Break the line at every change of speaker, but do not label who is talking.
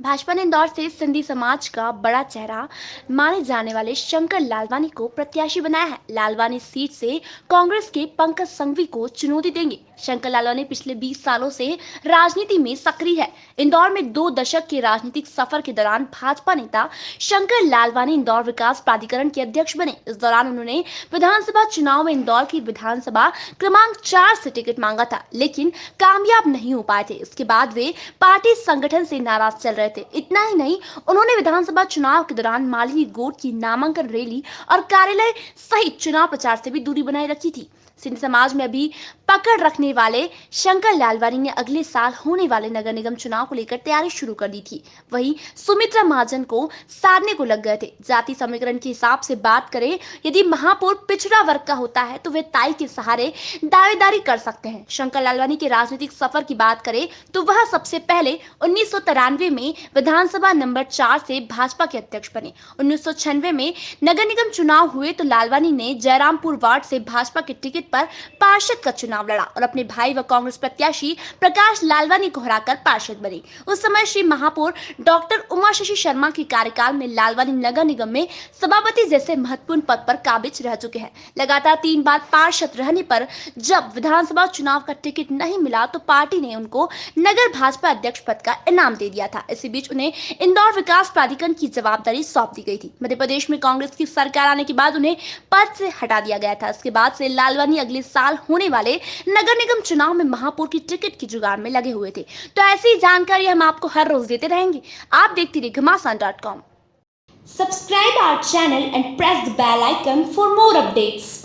भाजपा ने इंदौर से सिंधी समाज का बड़ा चेहरा माने जाने वाले शंकर लालवानी को प्रत्याशी बनाया है। लालवानी सीट से कांग्रेस के पंकज संघवी को चुनौती देंगे। शंकर लालवानी पिछले 20 सालों से राजनीति में सक्रिय है। इंदौर में दो दशक के राजनीतिक सफ़र के दौरान भाजपा नेता शंकर लालवानी इंदौर विकास प्राधिकरण के अध्यक्ष बने। इस दौरान उन्होंने विधानसभा चुनाव में इंदौर की विधानसभा क्रमांक चार से टिकट मांगा था, लेकिन कामयाब नहीं हो पाए थे। इसके बाद वे पार्टी संगठन से नाराज़ चल रहे थे इतना ही नहीं, उन्होंने विधानसभा चुनाव के दौरान मालिनी गोट की नामांकन रैली और कार्यालय सहित चुनाव प्रचार से भी दूरी बनाए रखी थी। सिंध समाज में अभी पकड़ रखने वाले शंकर लालवानी ने अगले साल होने वाले नगर निगम चुनाव को लेकर तैयारी शुरू कर दी थी। वहीं सुमित्रा महाजन को साधने को लग गए थे। जाति समीकरण के हिसाब से बात करें, यदि महापौर पिछड़ा वर्ग का होता है तो वे ताई के सहारे दावेदारी कर सकते हैं। शंकर लालवानी के राजनीतिक सफ़र की बात करें तो वह सबसे पहले उन्नीस सौ तिरानवे में विधानसभा नंबर चार से भाजपा के अध्यक्ष बने। उन्नीस में नगर निगम चुनाव हुए तो लालवानी ने जयरामपुर वार्ड से भाजपा के टिकट पर पार्षद का चुनाव लड़ा और अपने भाई व कांग्रेस प्रत्याशी प्रकाश लालवानी को हराकर पार्षद बने। उस समय श्री महापौर डॉक्टर उमा शशि शर्मा के कार्यकाल में लालवानी नगर निगम में सभापति जैसे महत्वपूर्ण पद पर काबिज रह चुके हैं। लगातार तीन बार पार्षद रहने पर जब विधानसभा चुनाव का टिकट नहीं मिला तो पार्टी ने उनको नगर भाजपा अध्यक्ष पद का इनाम दे दिया था। इसी बीच उन्हें इंदौर विकास प्राधिकरण की जवाबदारी सौंप दी गई थी। मध्य प्रदेश में कांग्रेस की सरकार आने के बाद उन्हें पद से हटा दिया गया था। इसके बाद से लालवानी अगले साल होने वाले नगर निगम चुनाव में महापौर की टिकट की जुगाड़ में लगे हुए थे। तो ऐसी जानकारी हम आपको हर रोज देते रहेंगे। आप देखते रहिए Ghamasan dot com.
Subscribe our channel and press the bell icon for more updates.